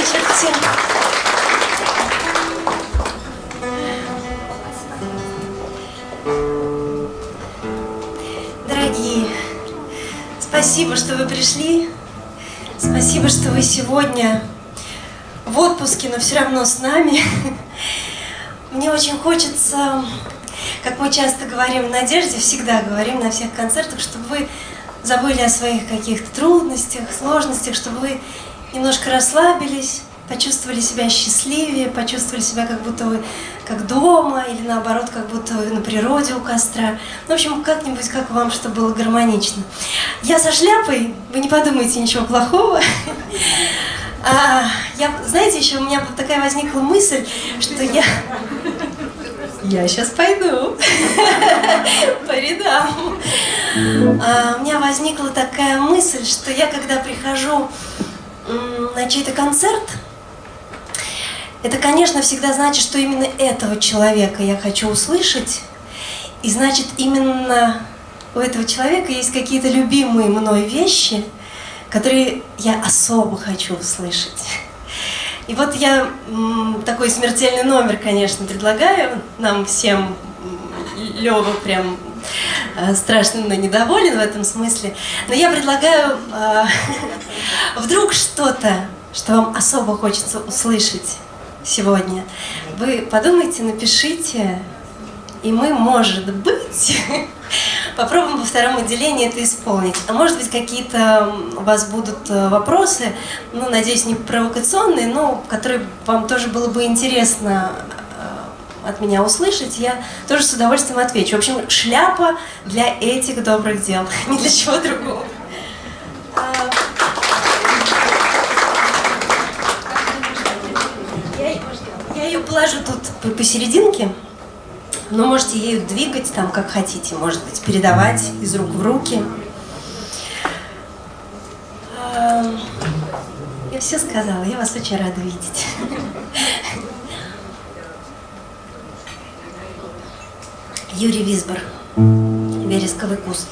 вечер всем. Дорогие, спасибо, что вы пришли. Спасибо, что вы сегодня в отпуске, но все равно с нами. Мне очень хочется, как мы часто говорим «Надежде», всегда говорим на всех концертах, чтобы вы забыли о своих каких-то трудностях, сложностях, чтобы вы немножко расслабились, почувствовали себя счастливее, почувствовали себя как будто вы как дома, или наоборот, как будто вы на природе у костра. Ну, в общем, как-нибудь, как вам, чтобы было гармонично. Я со шляпой, вы не подумайте ничего плохого. А, я, знаете, еще у меня такая возникла мысль, что я... Я сейчас пойду по рядам. А, у меня возникла такая мысль, что я, когда прихожу на чей-то концерт, это, конечно, всегда значит, что именно этого человека я хочу услышать, и значит, именно у этого человека есть какие-то любимые мной вещи, которые я особо хочу услышать. И вот я такой смертельный номер, конечно, предлагаю нам всем. Лёва прям страшно недоволен в этом смысле. Но я предлагаю э, вдруг что-то, что вам особо хочется услышать сегодня. Вы подумайте, напишите, и мы, может быть, попробуем во втором отделении это исполнить. А может быть, какие-то у вас будут э, вопросы, ну, надеюсь, не провокационные, но которые вам тоже было бы интересно э, от меня услышать, я тоже с удовольствием отвечу. В общем, шляпа для этих добрых дел, не для чего другого. А, я ее положу тут посерединке. Но можете ею двигать там, как хотите, может быть, передавать из рук в руки. Я все сказала, я вас очень рада видеть. Юрий Висбор, вересковый куст.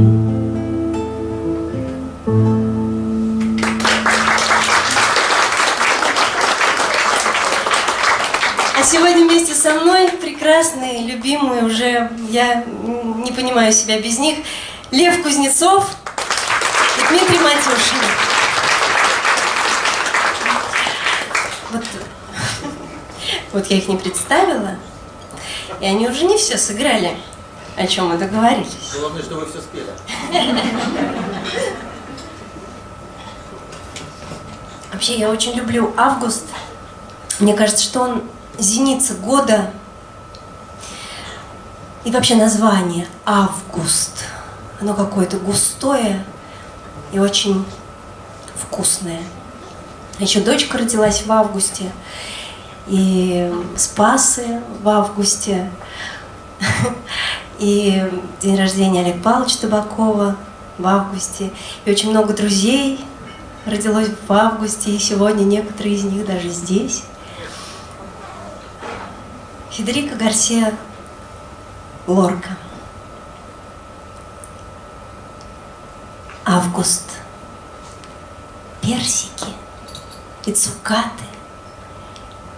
А сегодня вместе со мной прекрасные, любимые уже, я не понимаю себя без них, Лев Кузнецов и Дмитрий Матюшин. Вот, вот я их не представила, и они уже не все сыграли, о чем мы договорились. Главное, что вы все спели. Вообще, я очень люблю август. Мне кажется, что он зеница года. И вообще название август. Оно какое-то густое и очень вкусное. Еще дочка родилась в августе. И Спасы в августе. И день рождения Олега Павловича Табакова в августе. И очень много друзей родилось в августе, и сегодня некоторые из них даже здесь. Федерико Гарсия Лорка. Август. Персики и цукаты,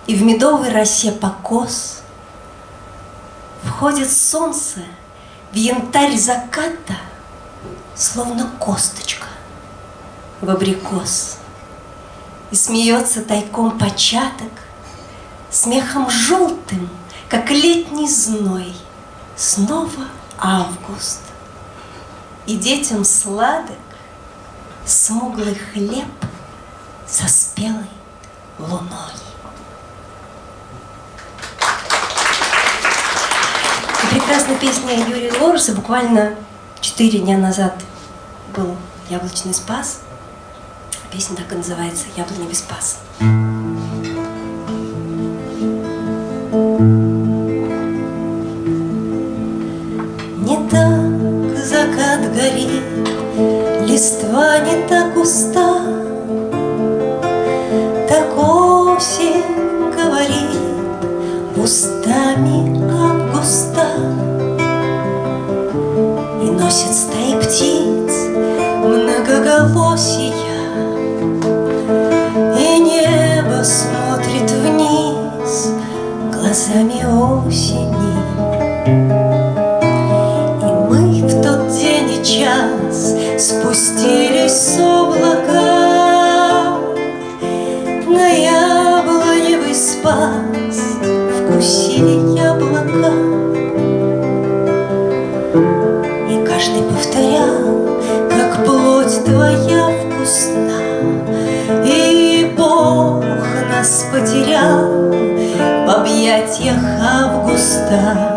и в медовой росе покос Входит солнце в янтарь заката, Словно косточка в абрикос. И смеется тайком початок, Смехом желтым, как летний зной, Снова август. И детям сладок Смуглый хлеб со спелой луной. Прекрасная песня Юрия Лоруса буквально четыре дня назад был «Яблочный спас». Песня так и называется «Яблоневый спас». Не так закат горит, листва не так уста, 다.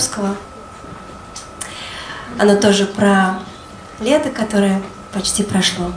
Виктора Берковского. Оно тоже про лето, которое почти прошло.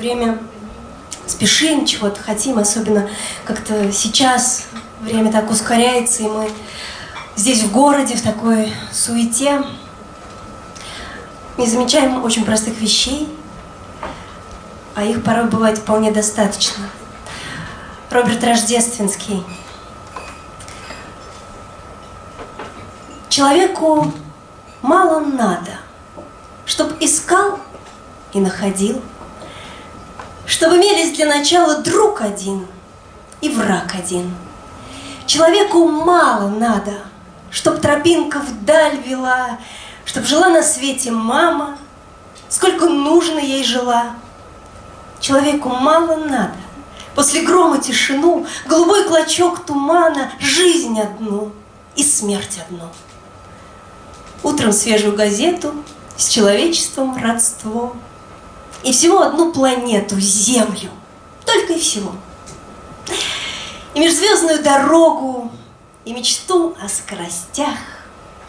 Время спешим, чего-то хотим, особенно как-то сейчас время так ускоряется, и мы здесь в городе, в такой суете, не замечаем очень простых вещей, а их порой бывает вполне достаточно. Роберт Рождественский. Человеку мало надо, чтоб искал и находил, чтобы имелись для начала друг один и враг один. Человеку мало надо, чтоб тропинка вдаль вела, чтоб жила на свете мама, сколько нужно ей жила. Человеку мало надо, после грома тишину, голубой клочок тумана, жизнь одну и смерть одну. Утром свежую газету, с человечеством родство. И всего одну планету, Землю. Только и всего. И межзвездную дорогу, и мечту о скоростях.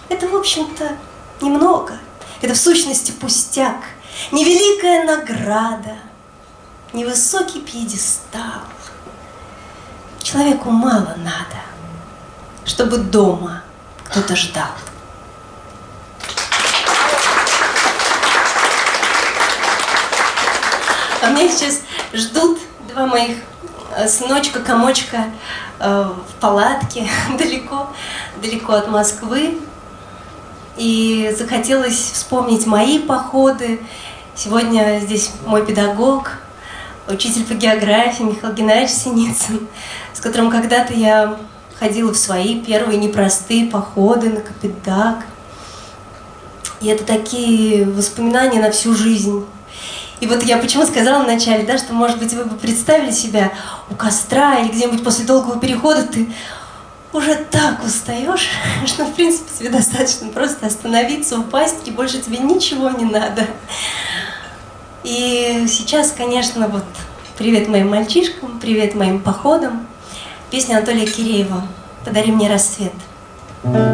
Это, в общем-то, немного. Это в сущности пустяк. Невеликая награда, невысокий пьедестал. Человеку мало надо, чтобы дома кто-то ждал. А меня сейчас ждут два моих э, сыночка, комочка э, в палатке далеко, далеко от Москвы. И захотелось вспомнить мои походы. Сегодня здесь мой педагог, учитель по географии Михаил Геннадьевич Синицын, с которым когда-то я ходила в свои первые непростые походы на Капитак. И это такие воспоминания на всю жизнь. И вот я почему сказала вначале, да, что, может быть, вы бы представили себя у костра или где-нибудь после долгого перехода, ты уже так устаешь, что, в принципе, тебе достаточно просто остановиться, упасть, и больше тебе ничего не надо. И сейчас, конечно, вот привет моим мальчишкам, привет моим походам. Песня Анатолия Киреева «Подари мне рассвет». руках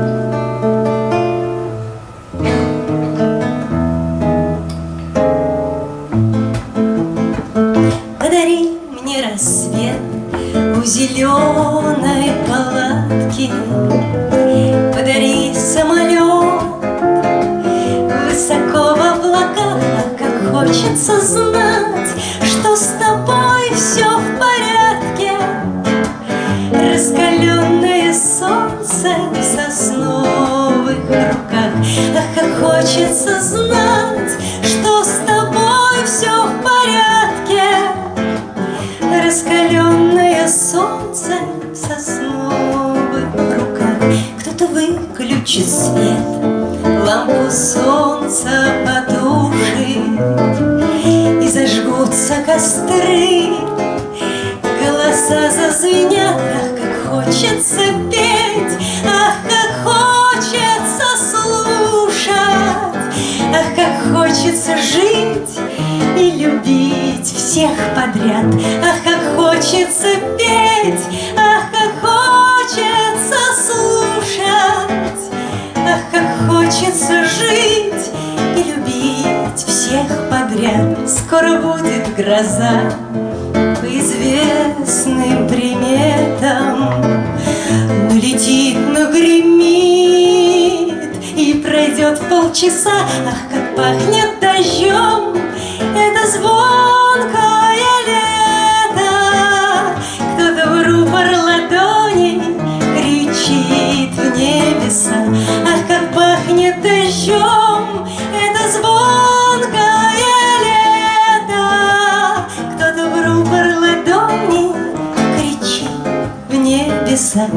небеса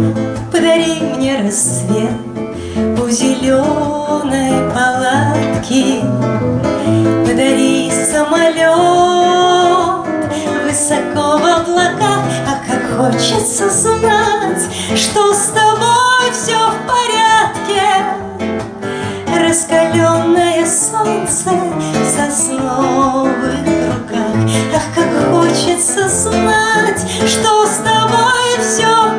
Подари мне рассвет у зеленой палатки. Подари самолет высоко в облаках А как хочется знать, что с тобой все в порядке. Раскаленное солнце в сосновых руках. Ах, как хочется знать, что с тобой все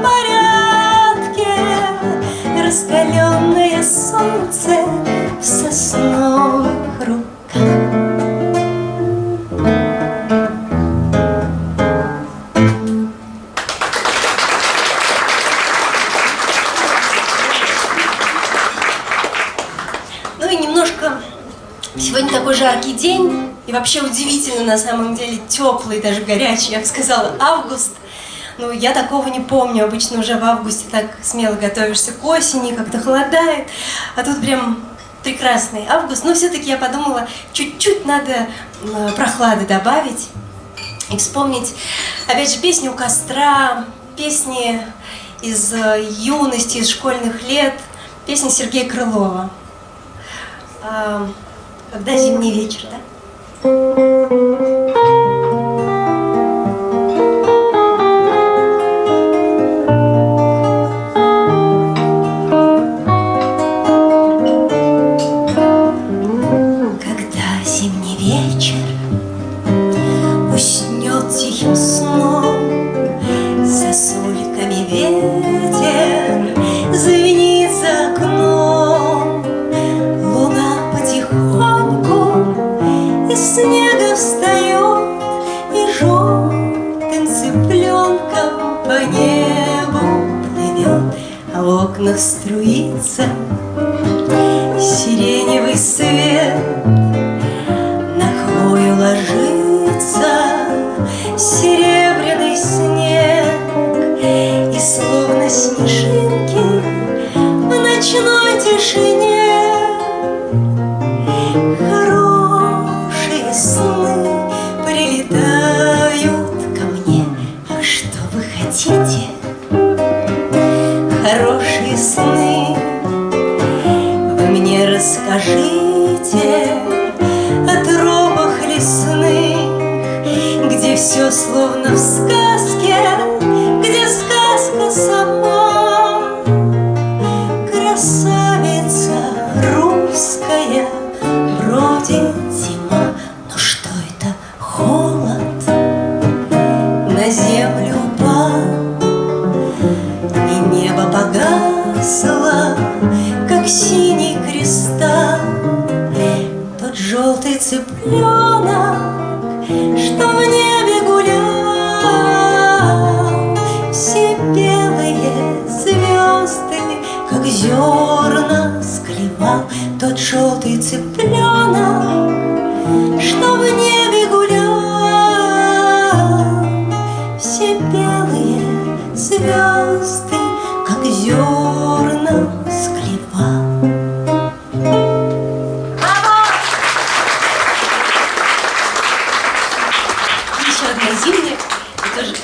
Раскаленное солнце в сосновых руках Ну и немножко сегодня такой жаркий день, и вообще удивительно на самом деле теплый, даже горячий, я бы сказала, август. Ну, я такого не помню, обычно уже в августе так смело готовишься к осени, как-то холодает, а тут прям прекрасный август. Но все-таки я подумала, чуть-чуть надо э, прохлады добавить и вспомнить, опять же, песни у костра, песни из э, юности, из школьных лет, песни Сергея Крылова. А, Когда зимний вечер, да? Струится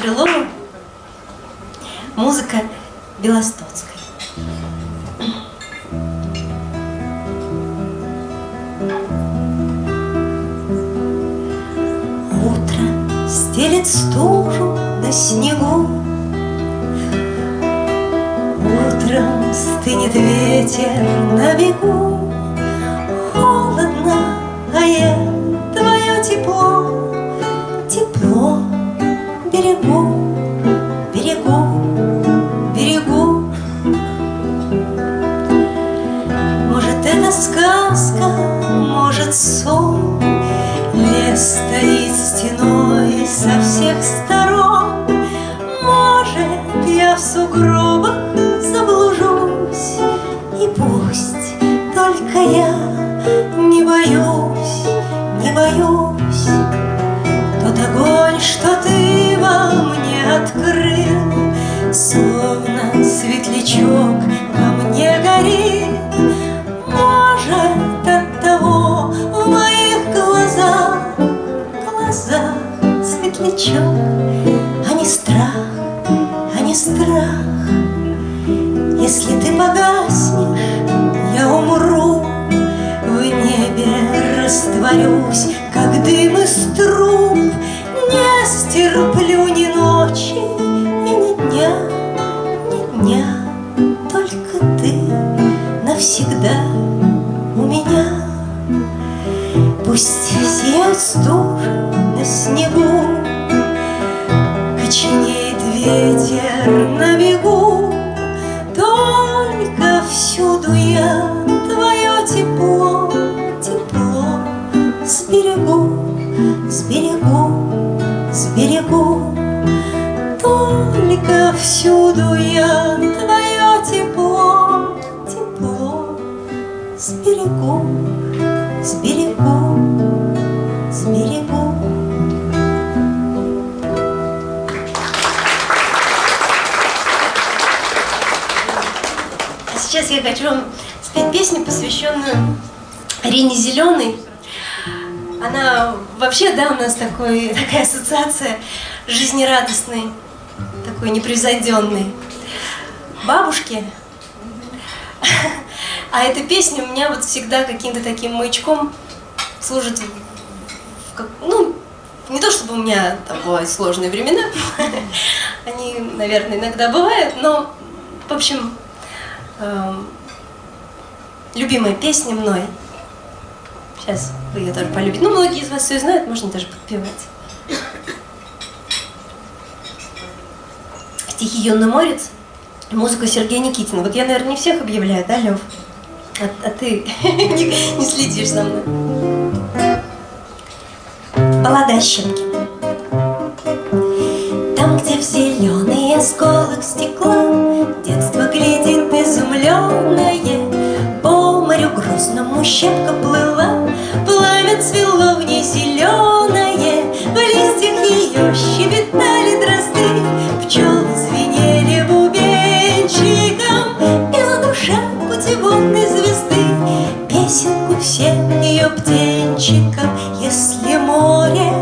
Крылова, музыка Белостоцкой. Утро стелет стужу на снегу, Утром стынет ветер на бегу, берегу, берегу, берегу. Может, это сказка, может, сон. Лес стоит стеной со всех сторон. Может, я в сугробах заблужусь. И пусть только я открыл Словно светлячок во мне горит. Может, от того в моих глазах Глаза светлячок, а не страх, а не страх. Если ты погаснешь, я умру. В небе растворюсь, как дым из труб. Не стерплю сберегу, сберегу, сберегу. Только всюду я твое тепло, тепло сберегу, сберегу, сберегу. А сейчас я хочу вам спеть песню, посвященную Арине Зеленой. Она вообще, да, у нас такой, такая ассоциация жизнерадостной, такой непревзойденной бабушки. А эта песня у меня вот всегда каким-то таким маячком служит, как- ну, не то чтобы у меня там бывают сложные времена, они, наверное, иногда бывают, но, в общем, эм, любимая песня мной. Сейчас вы ее тоже полюбите. Ну, многие из вас ее знают, можно даже подпевать. Стихи Юнна Морец, музыка Сергея Никитина. Вот я, наверное, не всех объявляю, да, Лев? А, а ты не, не следишь за мной. Баллада о Щепкине. Там, где в зеленый осколок стекла Детство глядит изумленное морю грустному щепка плыла Пламя цвело в ней зеленое В листьях ее щебетали дрозды Пчелы звенели бубенчиком Пела душа путеводной звезды Песенку всем ее птенчикам Если море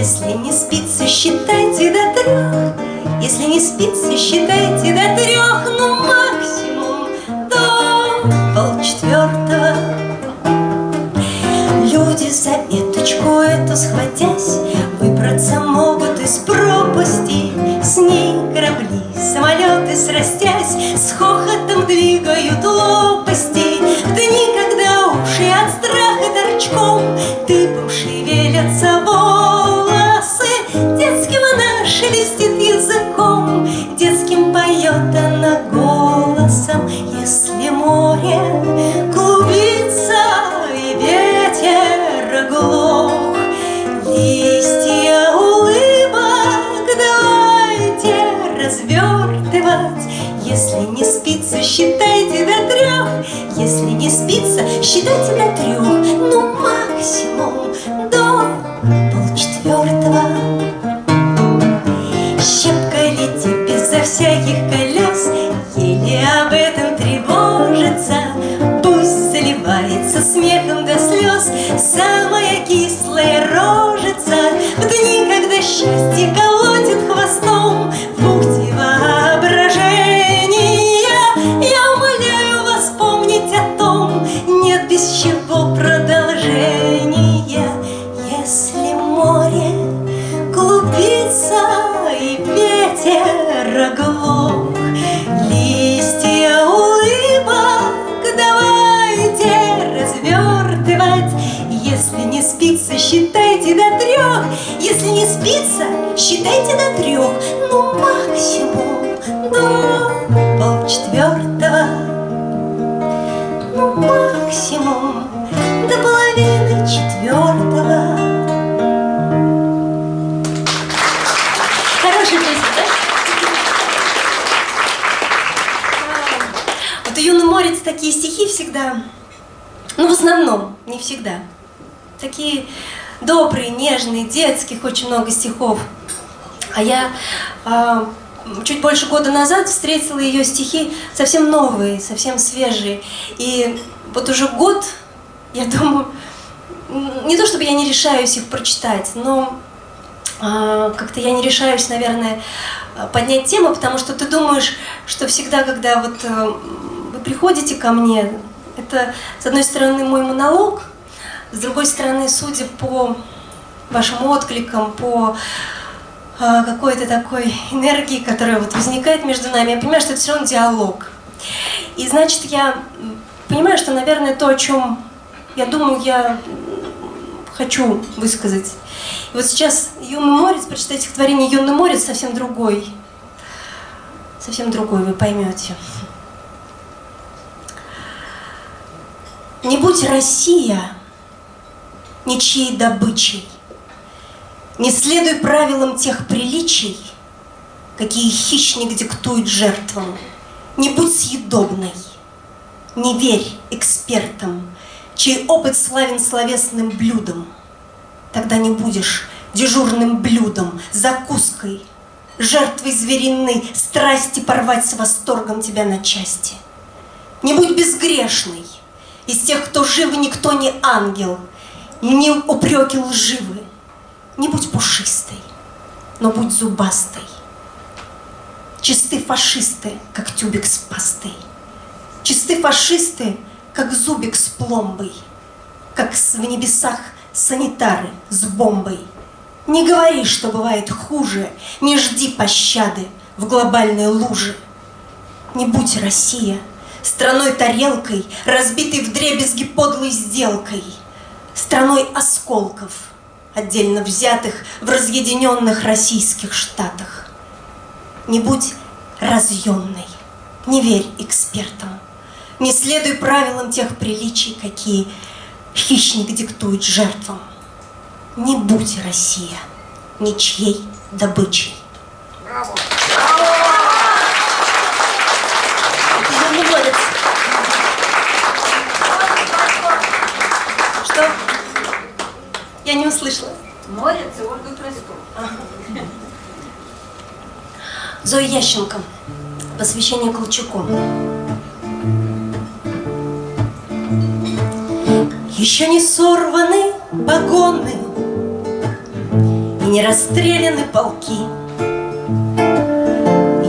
Если не спится, считайте до трех Если не спится, считайте до трех Ну, максимум до полчетвертого Люди за веточку эту схватясь Выбраться могут из пропасти. С ней корабли, самолеты срастясь С хохотом двигают всегда, ну, в основном, не всегда. Такие добрые, нежные, детских очень много стихов. А я а, чуть больше года назад встретила ее стихи совсем новые, совсем свежие. И вот уже год, я думаю, не то чтобы я не решаюсь их прочитать, но а, как-то я не решаюсь, наверное, поднять тему, потому что ты думаешь, что всегда, когда вот э, вы приходите ко мне, это, с одной стороны, мой монолог, с другой стороны, судя по вашим откликам, по а, какой-то такой энергии, которая вот возникает между нами, я понимаю, что это все равно диалог. И значит, я понимаю, что, наверное, то, о чем я думаю, я хочу высказать. И вот сейчас «Юный морец», прочитать стихотворение «Юный морец» совсем другой. Совсем другой, вы поймете. Не будь Россия ничьей добычей, Не следуй правилам тех приличий, Какие хищник диктует жертвам, Не будь съедобной, не верь экспертам, Чей опыт славен словесным блюдом, Тогда не будешь дежурным блюдом, закуской, Жертвой звериной страсти порвать с восторгом тебя на части. Не будь безгрешной, из тех, кто жив, никто не ангел, не упреки лживы. Не будь пушистой, но будь зубастой. Чисты фашисты, как тюбик с пастой. Чисты фашисты, как зубик с пломбой, Как в небесах санитары с бомбой. Не говори, что бывает хуже, Не жди пощады в глобальной луже. Не будь Россия страной-тарелкой, Разбитой вдребезги подлой сделкой, Страной осколков, отдельно взятых В разъединенных российских штатах. Не будь разъемной, не верь экспертам, Не следуй правилам тех приличий, Какие хищник диктует жертвам. Не будь Россия ничьей добычей. Это Юный Морец. Что? Я не услышала. Морец и Ольга Краськова. Зоя Ященко. Посвящение Колчаку. Еще не сорваны погоны И не расстреляны полки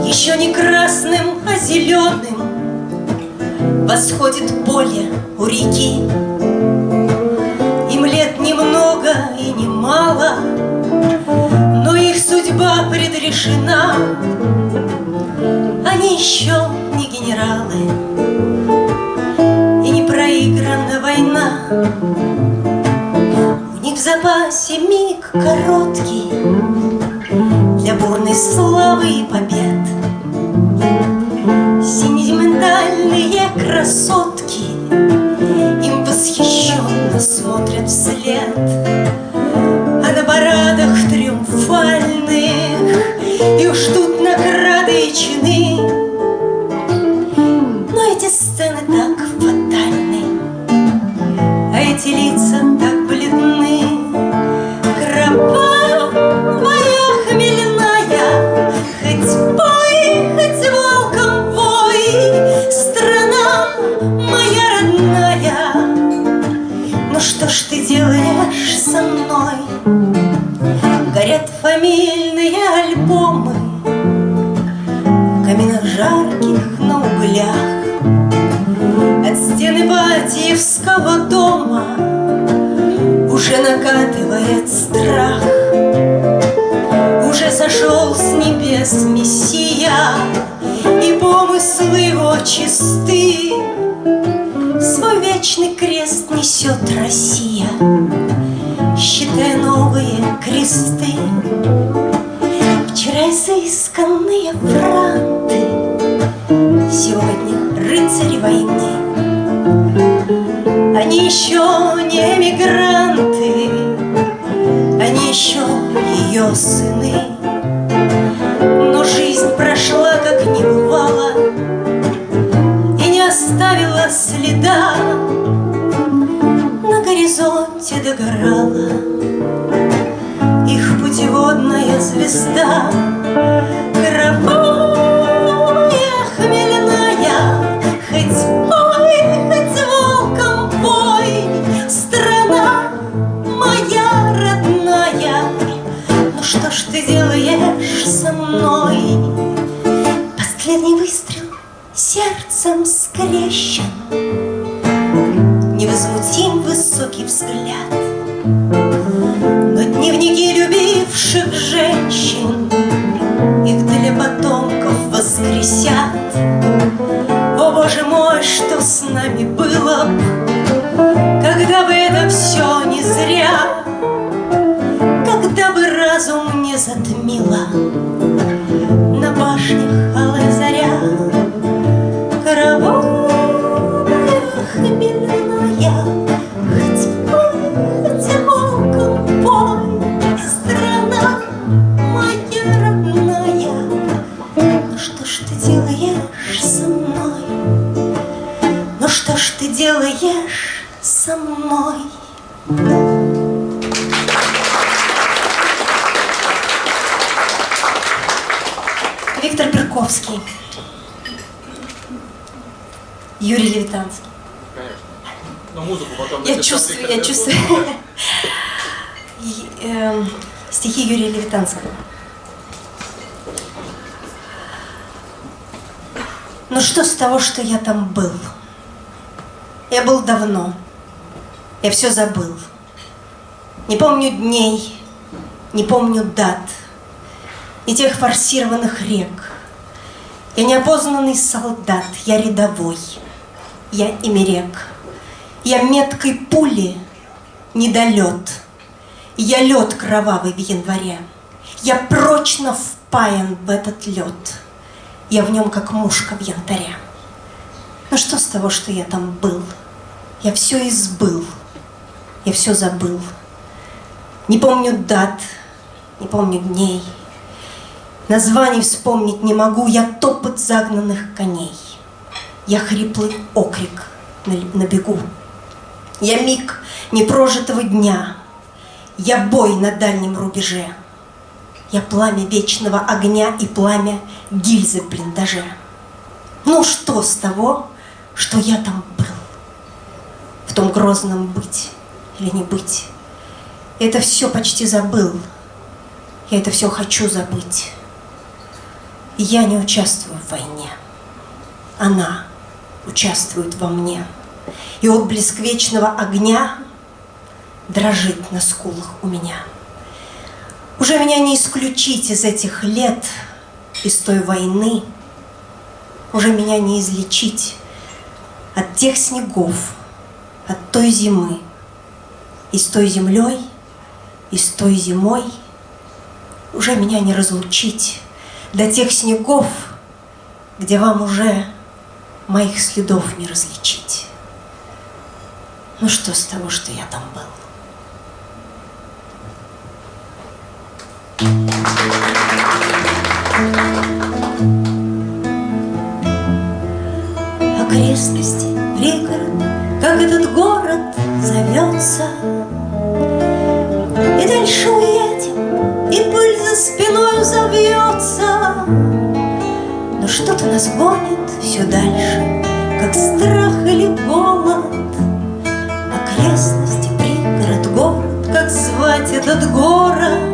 Еще не красным, а зеленым Восходит поле у реки немало Но их судьба предрешена. Они еще не генералы И не проиграна война. У них в запасе миг короткий Для бурной славы и побед. Сентиментальные красотки Им восхищенно смотрят вслед me. Что ты делаешь со мной? Последний выстрел сердцем скрещен. Невозмутим высокий взгляд. Но дневники любивших женщин Их для потомков воскресят. О, Боже мой, что с нами было б, Когда бы это все разум не затмила Юрий Левитанский Конечно. Но музыку потом... Я чувствую, я чувствую И, эм, Стихи Юрия Левитанского Ну что с того, что я там был? Я был давно. Я все забыл. Не помню дней, не помню дат, и тех форсированных рек. Я неопознанный солдат, я рядовой, я имерек. Я меткой пули недолет, я лед кровавый в январе. Я прочно впаян в этот лед, я в нем как мушка в янтаре. Ну что с того, что я там был? Я все избыл, я все забыл. Не помню дат, не помню дней. Названий вспомнить не могу, я топот загнанных коней. Я хриплый окрик на, бегу. Я миг непрожитого дня. Я бой на дальнем рубеже. Я пламя вечного огня и пламя гильзы в блиндаже. Ну что с того, что я там был? В том грозном быть или не быть? Это все почти забыл. Я это все хочу забыть. Я не участвую в войне. Она участвует во мне. И отблеск вечного огня дрожит на скулах у меня. Уже меня не исключить из этих лет, из той войны. Уже меня не излечить от тех снегов, от той зимы. И с той землей, и с той зимой уже меня не разлучить до тех снегов, где вам уже моих следов не различить. Ну что с того, что я там был? Окрестности, пригород, как этот город зовется. И дальше уедем, и пыль за спиной завьется. Что-то нас гонит все дальше, как страх или голод. Окрестности, пригород, город, как звон этот город?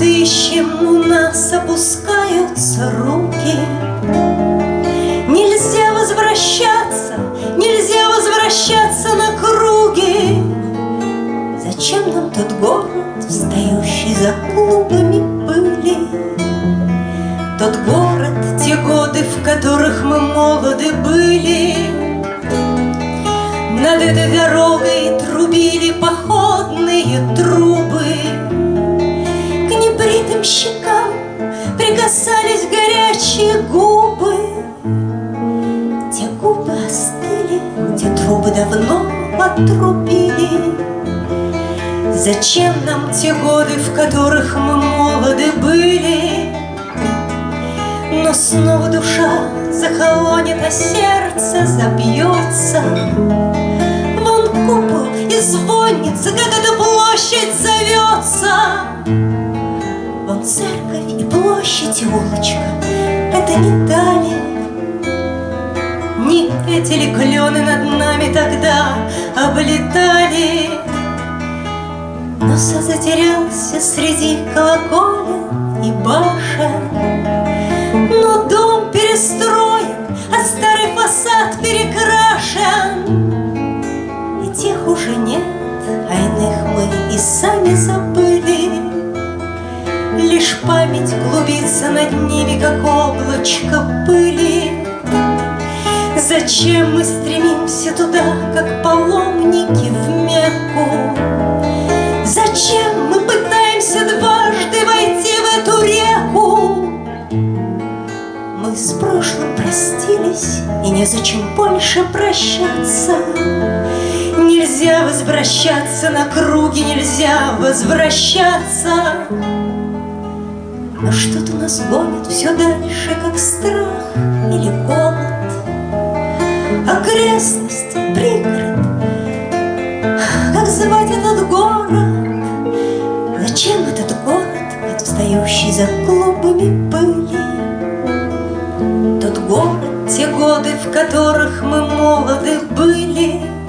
Тут ищем, у нас опускаются руки. Нельзя возвращаться, нельзя возвращаться на круги. Зачем нам тот город, встающий за клубами молоды были. Над этой дорогой трубили походные трубы. К небритым щекам прикасались горячие губы. Те губы остыли, те трубы давно отрубили. Зачем нам те годы, в которых мы молоды были? Но снова душа захолонет, а сердце забьется. Вон купол и звонница, как эта площадь зовется. Вон церковь и площадь и улочка, это не дали. Не эти ли клены над нами тогда облетали? Но затерялся среди колоколен и башен. Но дом перестроен, сами забыли. Лишь память клубится над ними, как облачко пыли. Зачем мы стремимся туда, как паломники в Мекку? Зачем мы пытаемся дважды войти в эту реку? Мы с прошлым простились, и незачем больше прощаться. Нельзя возвращаться на круги, нельзя возвращаться. Но что-то нас гонит все дальше, как страх или голод. Окрестность, пригород, как звать этот город? Зачем этот город, этот встающий за клубами пыли? Тот город, те годы, в которых мы молоды были.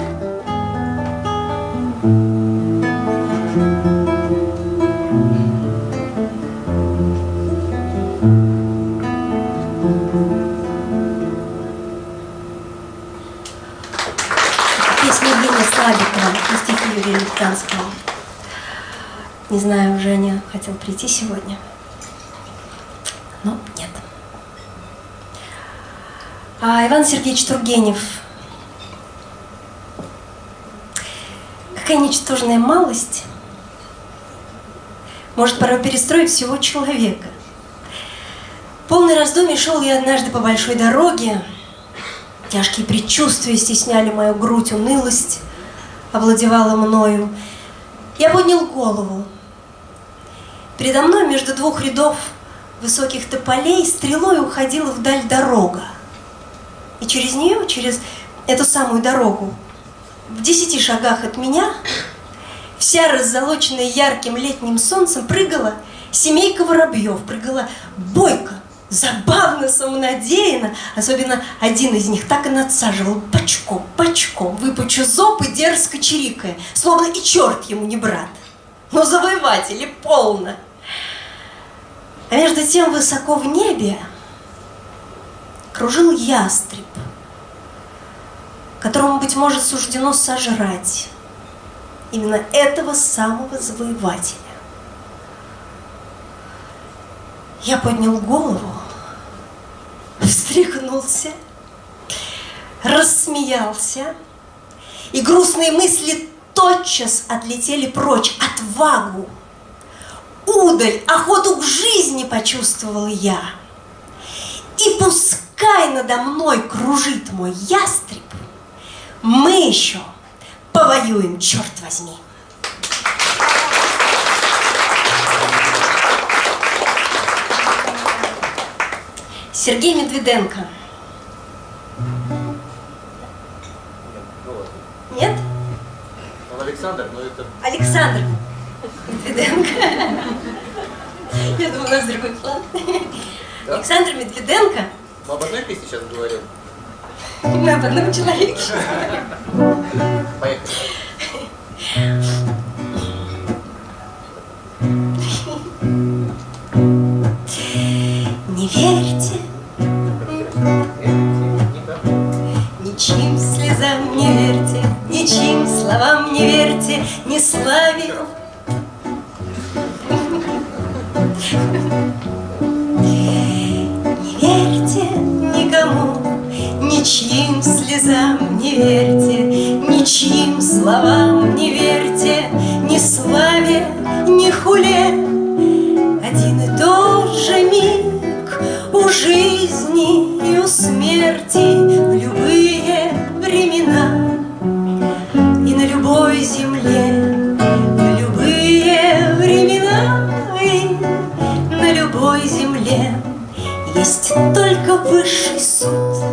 Юрия Луктанского. Не знаю, Женя хотел прийти сегодня, но нет. А Иван Сергеевич Тургенев. Какая ничтожная малость может порой перестроить всего человека. Полный раздумий шел я однажды по большой дороге. Тяжкие предчувствия стесняли мою грудь, унылость овладевала мною. Я поднял голову. Передо мной между двух рядов высоких тополей стрелой уходила вдаль дорога. И через нее, через эту самую дорогу, в десяти шагах от меня, вся раззолоченная ярким летним солнцем, прыгала семейка воробьев, прыгала бойко, забавно, самонадеянно. Особенно один из них так и надсаживал бочком, бочком, выпучу зоб и дерзко чирикая, словно и черт ему не брат. Но завоеватели полно. А между тем высоко в небе кружил ястреб, которому, быть может, суждено сожрать именно этого самого завоевателя. Я поднял голову, встряхнулся, рассмеялся, и грустные мысли тотчас отлетели прочь. Отвагу, удаль, охоту к жизни почувствовал я. И пускай надо мной кружит мой ястреб, мы еще повоюем, черт возьми. Сергей Медведенко. Нет? Он Александр, но это... Александр Медведенко. Я думаю, у нас другой план. Да? Александр Медведенко. Мы об одной песне сейчас говорим. Мы об одном человеке. Поехали. Словам не верьте, не славе. Не верьте никому, ничьим слезам не верьте, ничьим словам не верьте, ни славе, ни хуле. Один и тот же миг у жизни и у смерти в любые времена любой земле. В любые времена и на любой земле есть только высший суд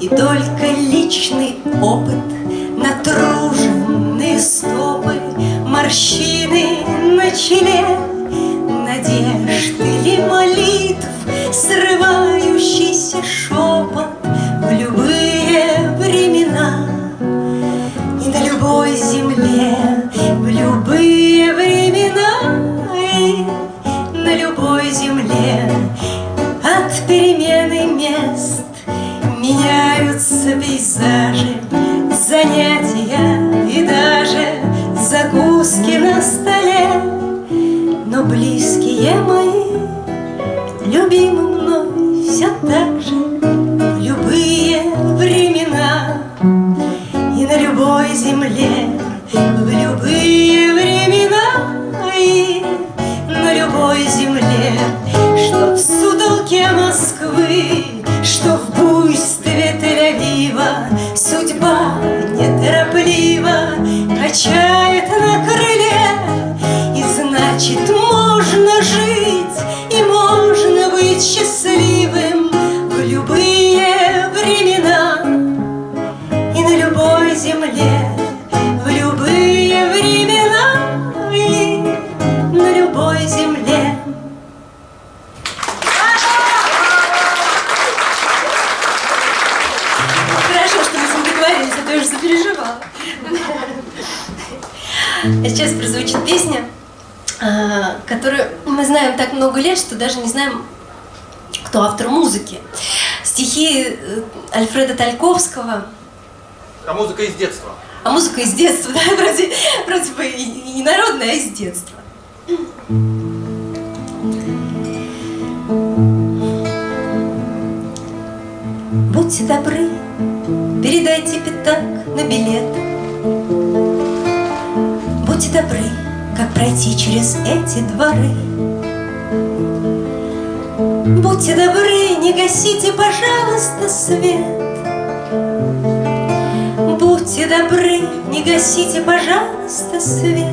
и только личный опыт, натруженные стопы, морщины на челе, музыка из детства. а музыка из детства, да, вроде, вроде бы не народная, а из детства. Будьте добры, передайте пятак на билет. Будьте добры, как пройти через эти дворы. Будьте добры, не гасите, пожалуйста, свет. Будьте добры, не гасите, пожалуйста, свет.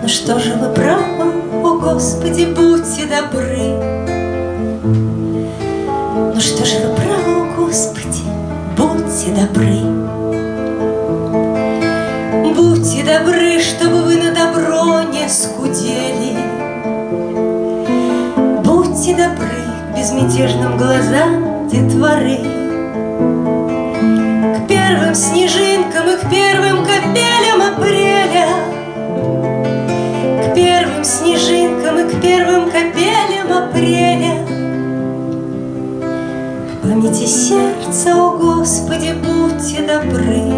Ну что же вы правы, о Господи, будьте добры. Ну что же вы правы, о Господи, будьте добры. Будьте добры, чтобы вы на добро не скудели. Будьте добры безмятежным глазам детворы. Первым снежинкам и к первым капелям апреля. К первым снежинкам и к первым капелям апреля. К памяти сердца, о Господи, будьте добры.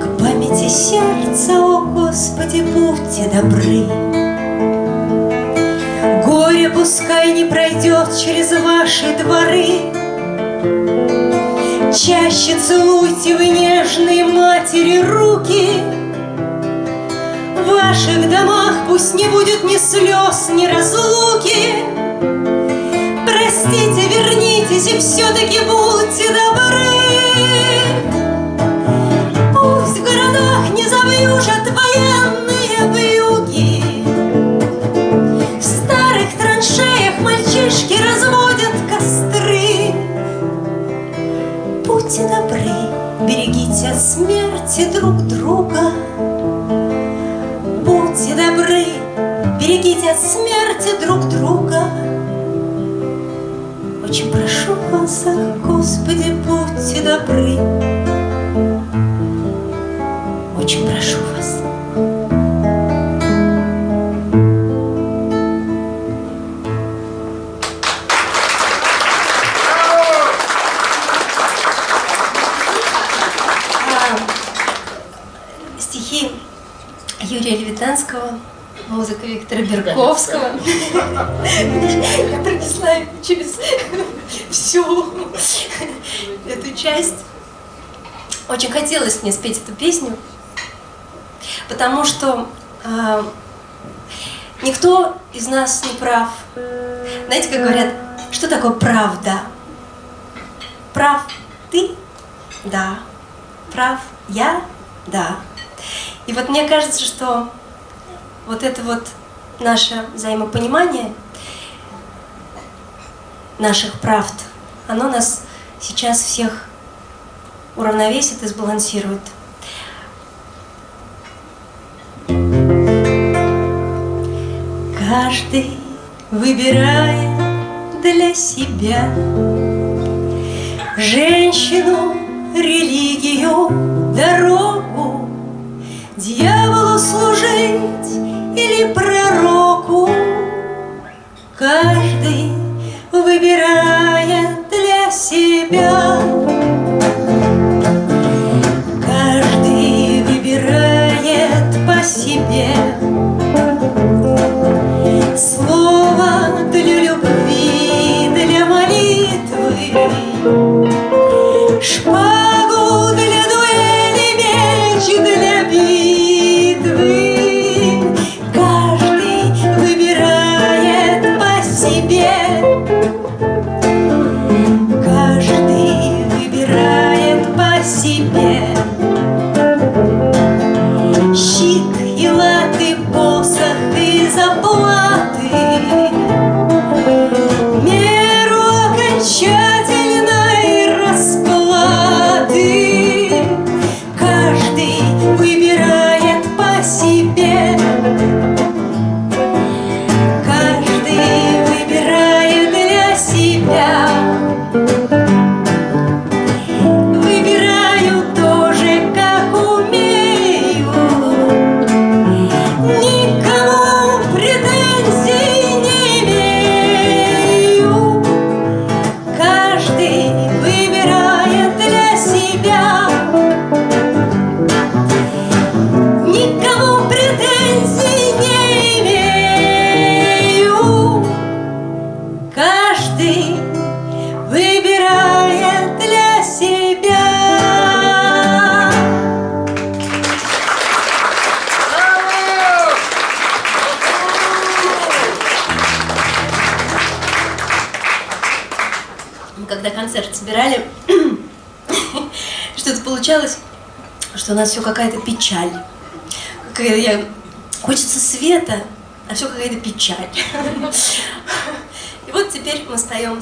К памяти сердца, о Господи, будьте добры. Горе пускай не пройдет через ваши дворы, Чаще целуйте вы нежные матери руки. В ваших домах пусть не будет ни слез, ни разлуки. Простите, вернитесь и все-таки будьте добры. Пусть в городах не завьюжат военные хотелось мне спеть эту песню, потому что э, никто из нас не прав. Знаете, как говорят, что такое правда? Прав ты? Да. Прав я? Да. И вот мне кажется, что вот это вот наше взаимопонимание наших правд, оно нас сейчас всех уравновесит и сбалансирует. Каждый выбирает для себя Женщину, религию, дорогу Дьяволу служить или пророку Каждый выбирает для себя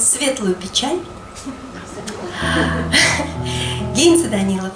светлую печаль. Гейнс Данилов.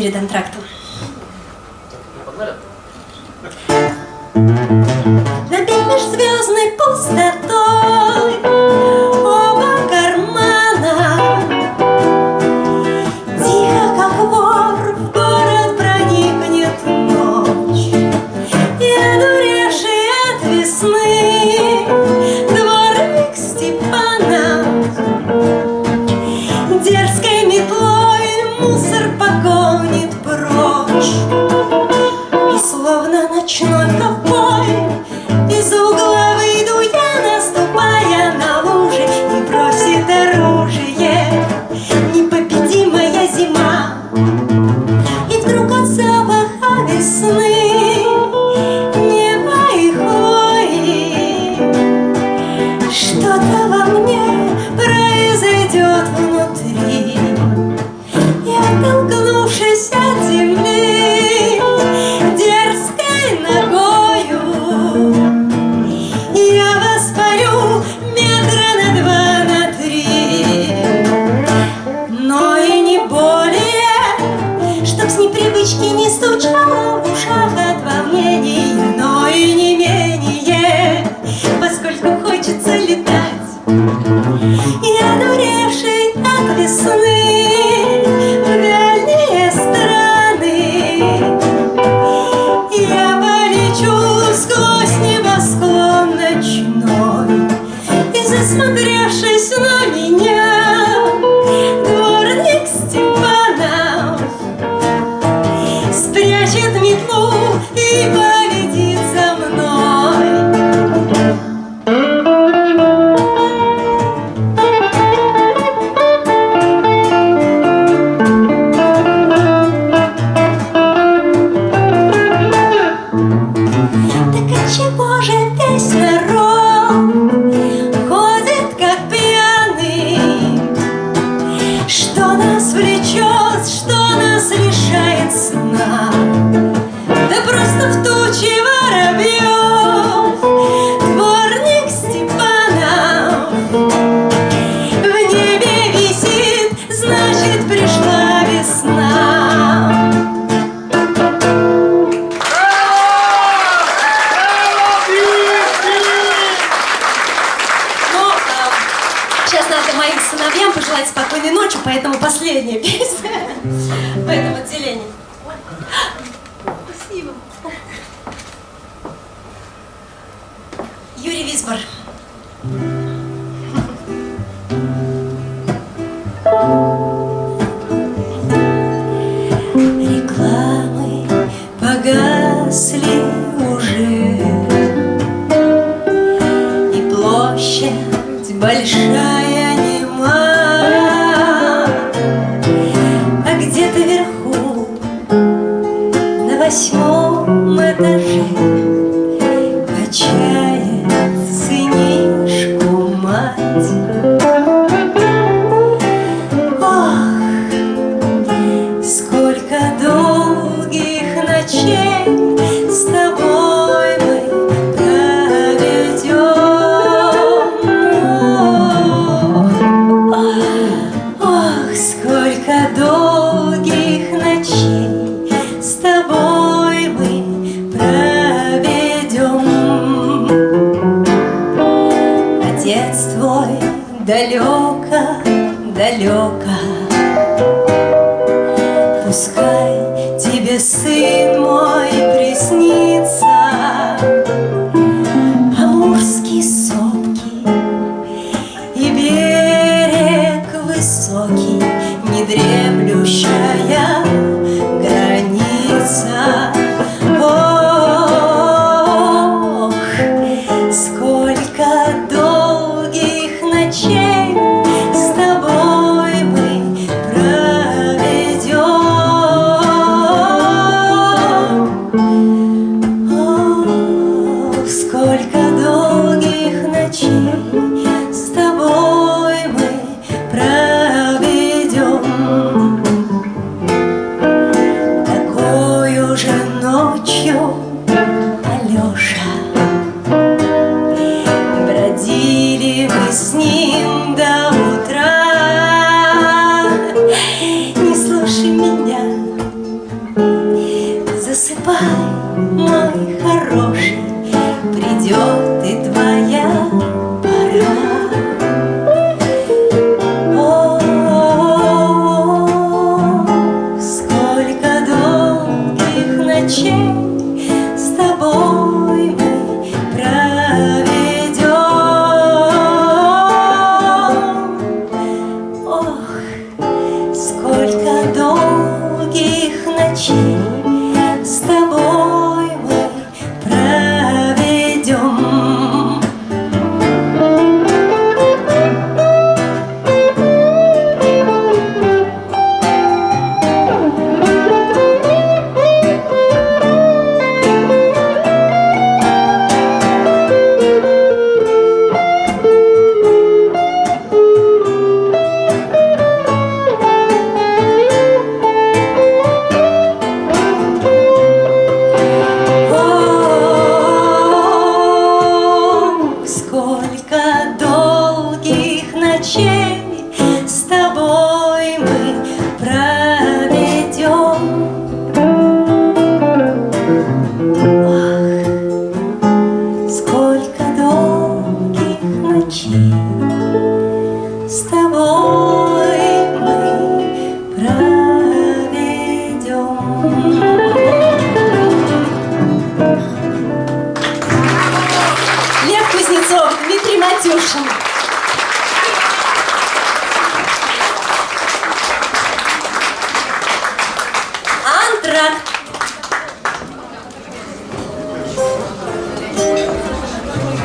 перед антрактом. Мой хороший Придет